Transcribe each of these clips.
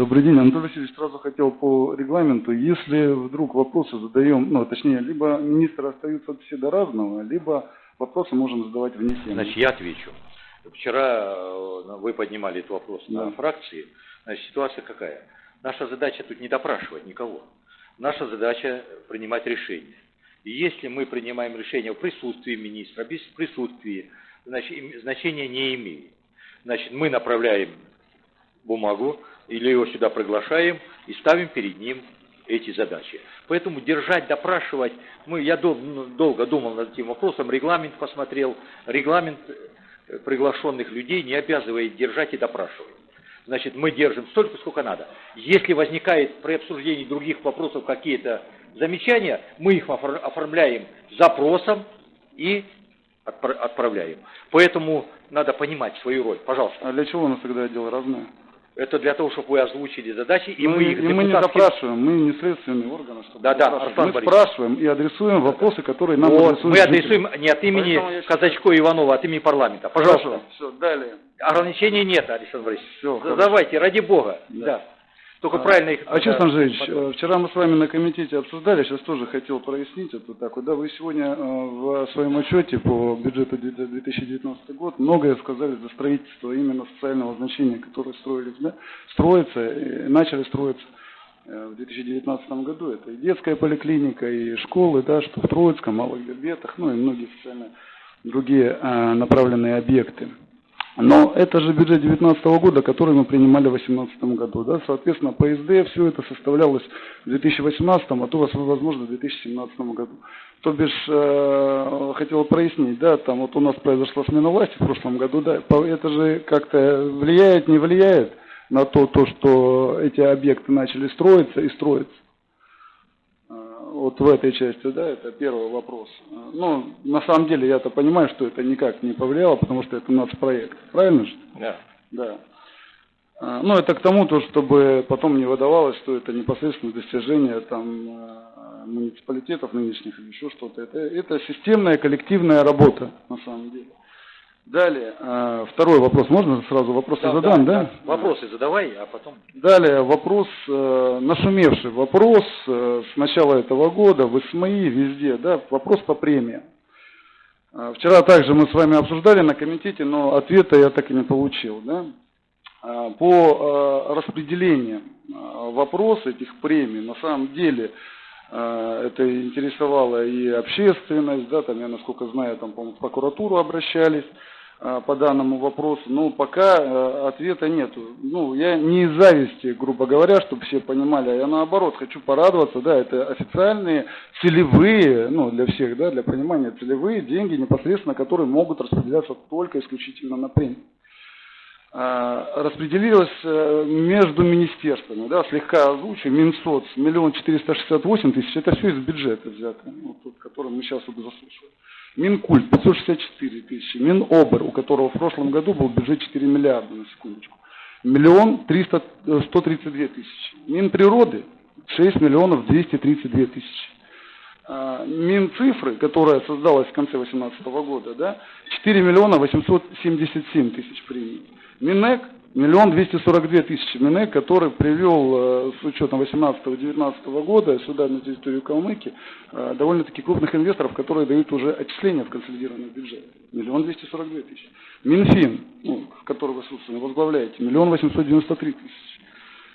Добрый день, Анатолий Васильевич. Сразу хотел по регламенту, если вдруг вопросы задаем, ну, точнее, либо министры остаются все до разного, либо вопросы можем задавать вне темы. Значит, я отвечу. Вчера э, вы поднимали этот вопрос Да. на фракции. Значит, ситуация какая? Наша задача тут не допрашивать никого. Наша задача принимать решения. И если мы принимаем решение в присутствии министра, без присутствия, значит, значения не имеет. Значит, мы направляем бумагу или его сюда приглашаем и ставим перед ним эти задачи. Поэтому держать, допрашивать, мы, я дол- ну, долго думал над этим вопросом, регламент посмотрел, регламент э, приглашенных людей не обязывает держать и допрашивать. Значит, мы держим столько, сколько надо. Если возникает при обсуждении других вопросов какие-то замечания, мы их офор- оформляем запросом и отпра- отправляем. Поэтому надо понимать свою роль. Пожалуйста. А для чего у нас тогда отдел разное? Это для того, чтобы вы озвучили задачи, и Ну, мы их и мы не допрашиваем, мы не следственные органы, чтобы Да, да, Мы Борисович. спрашиваем и адресуем вопросы, которые нам Вот, адресуют мы жители. адресуем не от имени Поэтому Казачко Иванова, а от имени парламента. Пожалуйста. Хорошо, все, далее. Ограничений нет, Александр Борисович. Всё, Задавайте, ради бога. Да. Да. Только правильно их... А Честно Андреевич, потом. э, вчера мы с вами на комитете обсуждали, сейчас тоже хотел прояснить это так. Да, вы сегодня э, в своем отчете по бюджету де- за 2019 год многое сказали за строительство именно социального значения, которые строились, да, строятся, и начали строиться э, в 2019 году. Это и детская поликлиника, и школы, да, что в Троицком, Малых Бербетах, ну и многие социально другие э, направленные объекты. Но это же бюджет 2019 года, который мы принимали в 2018 году. Да? Соответственно, по СД все это составлялось в 2018, а то, возможно, в 2017 году. То бишь, э, хотел прояснить, да, там вот у нас произошла смена власти в прошлом году, да, это же как-то влияет, не влияет на то, то, что эти объекты начали строиться и строиться. Э, Вот в этой части, да, это первый вопрос. Э, Ну, на самом деле я-то понимаю, что это никак не повлияло, потому что это нацпроект. Правильно же? Да. Да. А, Ну, это к тому, то, чтобы потом не выдавалось, что это непосредственно достижение там, э, муниципалитетов нынешних или еще что-то. Это, это системная коллективная работа, на самом деле. Далее, э, второй вопрос. Можно сразу вопросы Да, задам, да, да? Вопросы задавай, а потом... Далее вопрос, э, нашумевший вопрос э, с начала этого года в СМИ, везде, да, вопрос по премиям. Вчера также мы с вами обсуждали на комитете, но ответа я так и не получил, да. По распределению вопрос этих премий, на самом деле, это интересовало и общественность, да, там, я насколько знаю, там, по-моему, в прокуратуру обращались, э, по данному вопросу, но пока э, ответа нету. Ну, я не из зависти, грубо говоря, чтобы все понимали, а я наоборот хочу порадоваться, да, это официальные целевые, ну, для всех, да, для понимания, целевые деньги непосредственно, которые могут распределяться только исключительно на премии. А, распределилось э, между министерствами, да, слегка озвучу, Минсоц, миллион четыреста шестьдесят восемь тысяч, это все из бюджета взято, ну, тот, который мы сейчас вот заслушиваем. Минкульт 564 тысячи, Минобр, у которого в прошлом году был бюджет 4 миллиарда, на секундочку, миллион триста, э, 132 тысячи. Минприроды 6 миллионов 232 тысячи. А, Минцифры, которая создалась в конце 2018 года, да, 4 миллиона 877 тысяч премий. Минэк миллион 242 тысячи. Минэк, который привел э, с учетом 18-19 года сюда на территорию Калмыкии э, довольно-таки крупных инвесторов, которые дают уже отчисления в консолидированный бюджет. Миллион 242 тысячи. Минфин, ну, который вы, собственно, возглавляете, миллион 893 тысячи.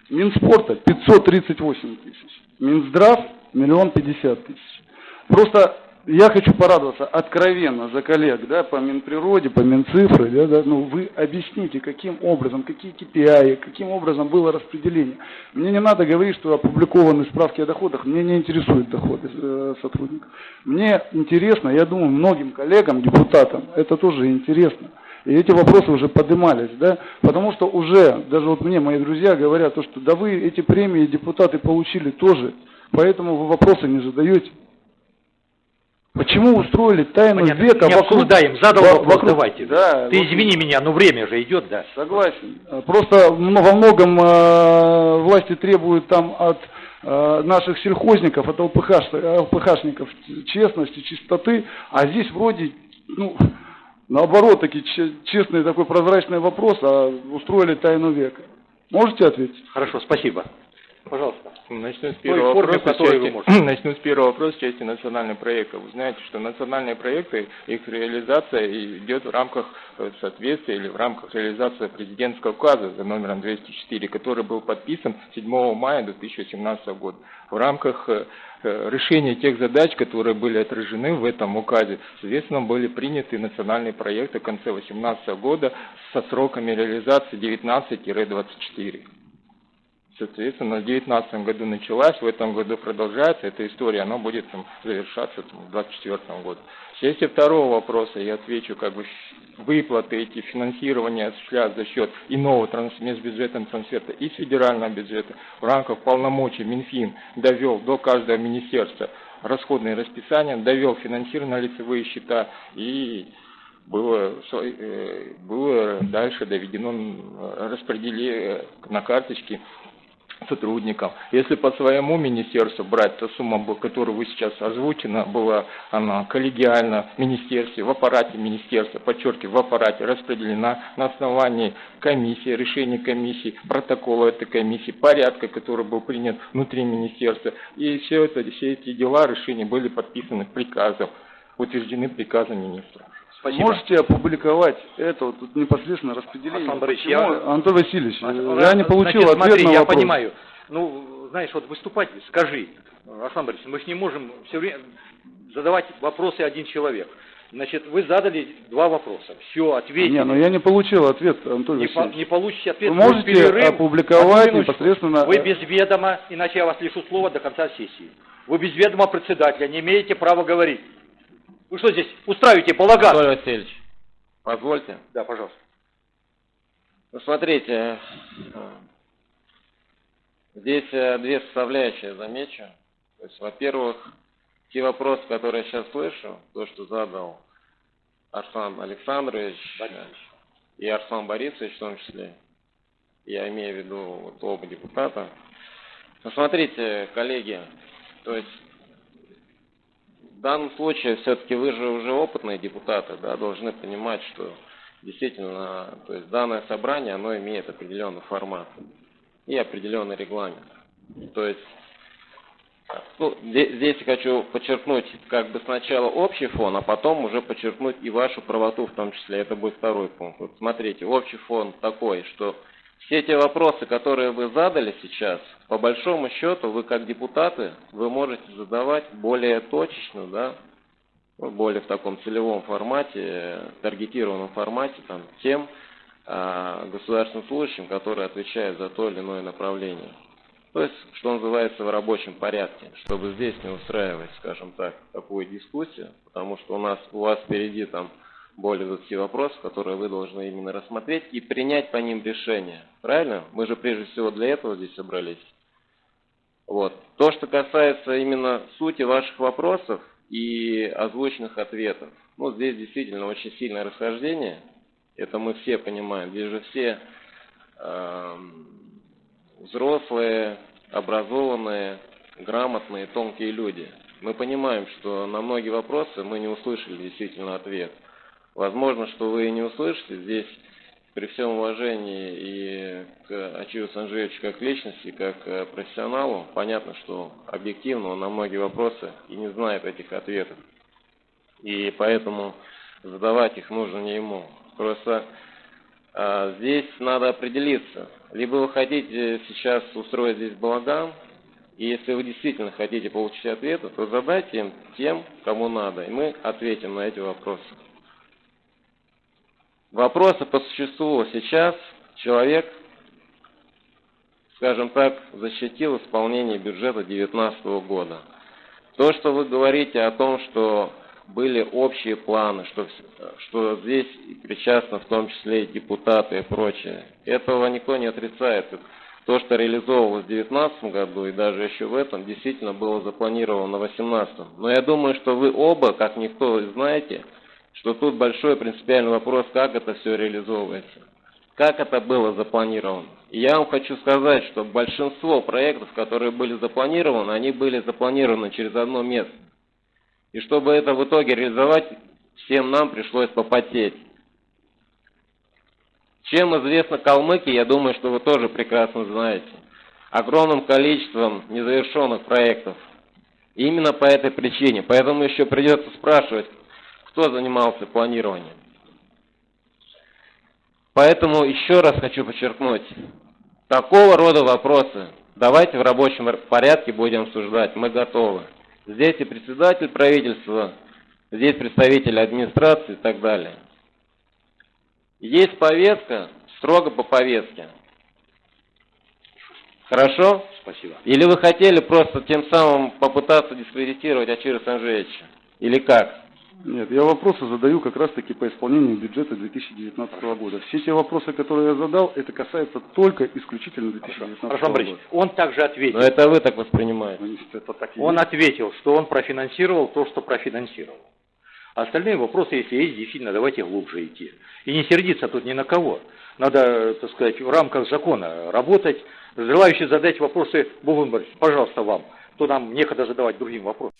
Минспорта 538 тысяч. Минздрав миллион пятьдесят тысяч. Просто я хочу порадоваться откровенно за коллег, да, по Минприроде, по Минцифры, да, да, ну вы объясните, каким образом, какие KPI, каким образом было распределение. Мне не надо говорить, что опубликованы справки о доходах, мне не интересуют доходы э, сотрудников. Мне интересно, я думаю, многим коллегам, депутатам, это тоже интересно. И эти вопросы уже поднимались, да, потому что уже, даже вот мне мои друзья говорят, то, что да вы эти премии депутаты получили тоже, поэтому вы вопросы не задаете. Почему устроили тайну Понятно. века не вокруг... обсуждаем, задал во- вопрос, вокруг- давайте. Да, Ты вокруг- извини меня, но время же идет, да. Согласен. Э, Просто во многом э, власти требуют там от э, наших сельхозников, от ЛПХ, ЛПХшников честности, чистоты, а здесь вроде, ну, наоборот, таки че- честный такой прозрачный вопрос, а устроили тайну века. Можете ответить? Хорошо, спасибо. Пожалуйста. Начну с первого вопроса, части- можете. начну с первого вопроса части национальных проектов. Вы знаете, что национальные проекты, их реализация идет в рамках э, соответствия или в рамках реализации президентского указа за номером 204, который был подписан 7 мая 2017 года. В рамках э, э, решения тех задач, которые были отражены в этом указе, соответственно, были приняты национальные проекты в конце 2018 года со сроками реализации 19-24. Соответственно, в 2019 году началась, в этом году продолжается эта история, она будет там, завершаться там, в 2024 году. Части второго вопроса я отвечу, как бы выплаты эти финансирования осуществляют за счет иного транс- межбюджетного трансферта из федерального бюджета в рамках полномочий Минфин довел до каждого министерства расходные расписания, довел финансирование на лицевые счета и было, э, было дальше доведено распределение на карточки сотрудникам. Если по своему министерству брать, то сумма, которую вы сейчас озвучена, была она коллегиально в министерстве, в аппарате министерства, подчеркиваю, в аппарате распределена на основании комиссии, решения комиссии, протокола этой комиссии, порядка, который был принят внутри министерства. И все, это, все эти дела, решения были подписаны приказом, утверждены приказом министра. Спасибо. Можете опубликовать это вот тут непосредственно распределение? Александр Борисович, Почему, я- Антон Васильевич, А, я не получил значит, ответ смотри, на я вопрос. понимаю. Ну, знаешь, вот выступать, скажи, Александр Борисович, мы же не можем все время задавать вопросы один человек. Значит, вы задали два вопроса. Все, ответили. Не, но я не получил ответ, Антон не, по- Васильевич. не получите ответ. Вы можете перерыв. опубликовать непосредственно- Вы без ведома, иначе я вас лишу слова до конца сессии. Вы без ведома председателя, не имеете права говорить. Вы что здесь устраиваете балаган? Анатолий Васильевич, позвольте. Да, пожалуйста. Ну, смотрите, э, здесь э, две составляющие замечу. То есть, во-первых, те вопросы, которые я сейчас слышу, то, что задал Арслан Александрович э, и Арслан Борисович в том числе, я имею в виду вот оба депутата. Ну, смотрите, коллеги, то есть данном случае все-таки вы же уже опытные депутаты, да, должны понимать, что действительно, то есть данное собрание, оно имеет определенный формат и определенный регламент. То есть, ну, здесь, я хочу подчеркнуть как бы сначала общий фон, а потом уже подчеркнуть и вашу правоту в том числе. Это будет второй пункт. Вот смотрите, общий фон такой, что все те вопросы, которые вы задали сейчас, по большому счету, вы как депутаты, вы можете задавать более точечно, да, ну, более в таком целевом формате, э, таргетированном формате, там, тем а, государственным служащим, которые отвечают за то или иное направление. То есть, что называется, в рабочем порядке, чтобы здесь не устраивать, скажем так, такую дискуссию, потому что у нас, у вас впереди там более 20 вопросов, которые вы должны именно рассмотреть и принять по ним решение. Правильно? Мы же прежде всего для этого здесь собрались. Вот. То, что касается именно сути ваших вопросов и озвученных ответов, ну, здесь действительно очень сильное расхождение. Это мы все понимаем. Здесь же все эм, взрослые, образованные, грамотные, тонкие люди. Мы понимаем, что на многие вопросы мы не услышали действительно ответ. Возможно, что вы и не услышите здесь, при всем уважении и к Ачиву Санжевичу как личности, как э, профессионалу, понятно, что объективно он на многие вопросы и не знает этих ответов. И поэтому задавать их нужно не ему. Просто а, здесь надо определиться. Либо вы хотите сейчас устроить здесь балаган, и если вы действительно хотите получить ответы, то задайте им тем, кому надо, и мы ответим на эти вопросы. Вопросы по существу. Сейчас человек, скажем так, защитил исполнение бюджета 2019 года. То, что вы говорите о том, что были общие планы, что, что здесь причастны в том числе и депутаты и прочее, этого никто не отрицает. То, что реализовывалось в 2019 году и даже еще в этом, действительно было запланировано в 2018. Но я думаю, что вы оба, как никто, знаете, что тут большой принципиальный вопрос, как это все реализовывается, как это было запланировано. И я вам хочу сказать, что большинство проектов, которые были запланированы, они были запланированы через одно место. И чтобы это в итоге реализовать, всем нам пришлось попотеть. Чем известна Калмыкия, я думаю, что вы тоже прекрасно знаете. Огромным количеством незавершенных проектов. Именно по этой причине. Поэтому еще придется спрашивать, кто занимался планированием. Поэтому еще раз хочу подчеркнуть, такого рода вопросы давайте в рабочем порядке будем обсуждать, мы готовы. Здесь и председатель правительства, здесь представители администрации и так далее. Есть повестка, строго по повестке. Хорошо? Спасибо. Или вы хотели просто тем самым попытаться дискредитировать Ачира Санжевича? Или как? Нет, я вопросы задаю как раз-таки по исполнению бюджета 2019 года. Все те вопросы, которые я задал, это касается только исключительно 2019 Хорошо, года. он также ответил. Но это вы так воспринимаете. Ну, это так Он есть. ответил, что он профинансировал то, что профинансировал. Остальные вопросы, если есть, действительно, давайте глубже идти. И не сердиться тут ни на кого. Надо, так сказать, в рамках закона работать. Желающие задать вопросы, Богу, пожалуйста, вам. То нам некогда задавать другим вопросы.